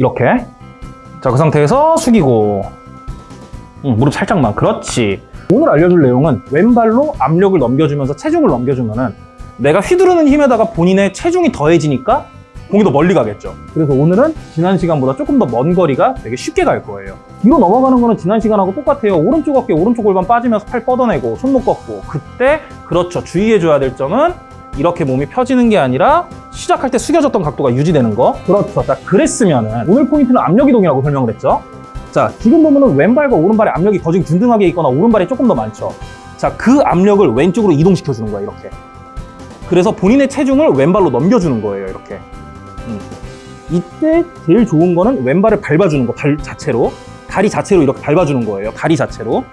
이렇게. 자 그 상태에서 숙이고. 응, 무릎 살짝만. 그렇지. 오늘 알려줄 내용은 왼발로 압력을 넘겨주면서 체중을 넘겨주면 은 내가 휘두르는 힘에다가 본인의 체중이 더해지니까 공이 더 멀리 가겠죠. 그래서 오늘은 지난 시간보다 조금 더 먼 거리가 되게 쉽게 갈 거예요. 뒤로 넘어가는 거는 지난 시간하고 똑같아요. 오른쪽 어깨 오른쪽 골반 빠지면서 팔 뻗어내고 손목 꺾고. 그때 그렇죠. 주의해줘야 될 점은 이렇게 몸이 펴지는 게 아니라 시작할 때 숙여졌던 각도가 유지되는 거. 그렇죠. 자 그랬으면은 오늘 포인트는 압력 이동이라고 설명을 했죠. 자 지금 보면은 왼발과 오른발의 압력이 더 지금 균등하게 있거나 오른발이 조금 더 많죠. 자 그 압력을 왼쪽으로 이동시켜 주는 거야 이렇게. 그래서 본인의 체중을 왼발로 넘겨주는 거예요 이렇게. 음. 이때 제일 좋은 거는 왼발을 밟아주는 거 발 자체로. 다리 자체로 이렇게 밟아주는 거예요 다리 자체로.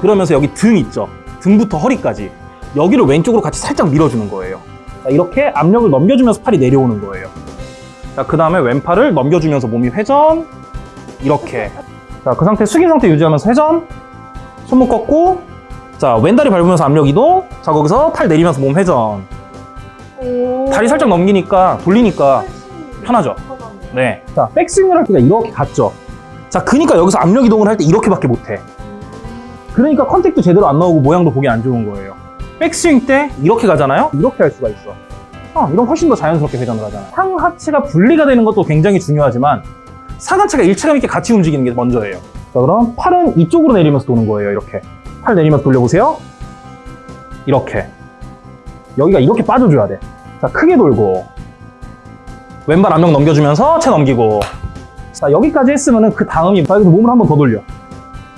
그러면서 여기 등 있죠. 등부터 허리까지 여기를 왼쪽으로 같이 살짝 밀어주는 거예요 자, 이렇게 압력을 넘겨주면서 팔이 내려오는 거예요 자, 그 다음에 왼팔을 넘겨주면서 몸이 회전 이렇게 자, 그 상태 숙인 상태 유지하면서 회전 손목 꺾고 자, 왼다리 밟으면서 압력 이동 자, 거기서 팔 내리면서 몸 회전 다리 살짝 넘기니까 돌리니까 편하죠? 네. 자, 백스윙을 할 때가 이렇게 갔죠. 자, 그니까 여기서 압력 이동을 할 때 이렇게밖에 못해. 그러니까 contact도 제대로 안 나오고 모양도 보기 안 좋은 거예요. 백스윙 때 이렇게 가잖아요? 이렇게 할 수가 있어. 어, 이건 훨씬 더 자연스럽게 회전을 하잖아. 상하체가 분리가 되는 것도 굉장히 중요하지만 상하체가 일체감 있게 같이 움직이는 게 먼저예요. 자, 그럼 팔은 이쪽으로 내리면서 도는 거예요, 이렇게. 팔 내리면서 돌려보세요. 이렇게. 여기가 이렇게 빠져줘야 돼. 자, 크게 돌고. 왼발 압력 넘겨주면서 채 넘기고. 자, 여기까지 했으면은 그 다음이, 자, 여기서 몸을 한 번 더 돌려.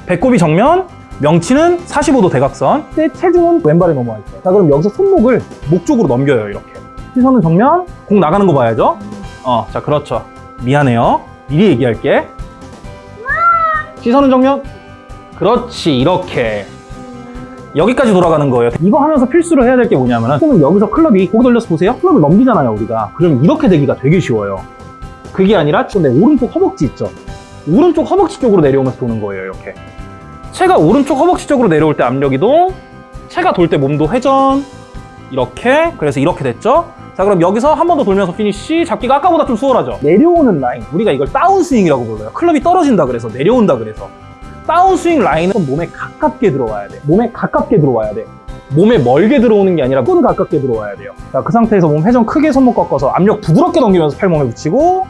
배꼽이 정면, 명치는 45도 대각선. 때 체중은 왼발에 넘어와 있어요. 자, 그럼 여기서 손목을 목 쪽으로 넘겨요, 이렇게. 시선은 정면, 공 나가는 거 봐야죠. 어, 자, 그렇죠. 미안해요. 미리 얘기할게. 시선은 정면. 그렇지, 이렇게. 여기까지 돌아가는 거예요. 이거 하면서 필수로 해야 될 게 뭐냐면은 그러면 여기서 클럽이 고개 돌려서 보세요. 클럽을 넘기잖아요, 우리가. 그럼 이렇게 되기가 되게 쉬워요. 그게 아니라 지금 내 오른쪽 허벅지 있죠? 오른쪽 허벅지 쪽으로 내려오면서 도는 거예요, 이렇게. 채가 오른쪽 허벅지 쪽으로 내려올 때 압력 이동, 채가 돌 때 몸도 회전, 이렇게. 그래서 이렇게 됐죠? 자, 그럼 여기서 한 번 더 돌면서 피니쉬. 잡기가 아까보다 좀 수월하죠? 내려오는 라인. 우리가 이걸 다운스윙이라고 불러요. 클럽이 떨어진다 그래서, 내려온다 그래서. 다운스윙 라인은 몸에 가깝게 들어와야 돼. 몸에 가깝게 들어와야 돼. 몸에 멀게 들어오는 게 아니라 끈 가깝게 들어와야 돼요. 자, 그 상태에서 몸 회전 크게 손목 꺾어서 압력 부드럽게 넘기면서 팔몸에 붙이고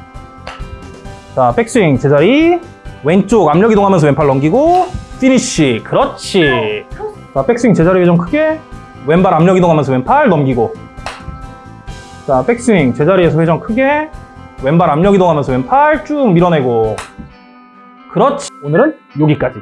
자, 백스윙 제자리 왼쪽 압력 이동하면서 왼팔 넘기고 피니쉬 그렇지. 자, 백스윙 제자리 회전 크게. 왼발 압력 이동하면서 왼팔 넘기고. 자, 백스윙 제자리에서 회전 크게. 왼발 압력 이동하면서 왼팔 쭉 밀어내고. 그렇지. 오늘은 여기까지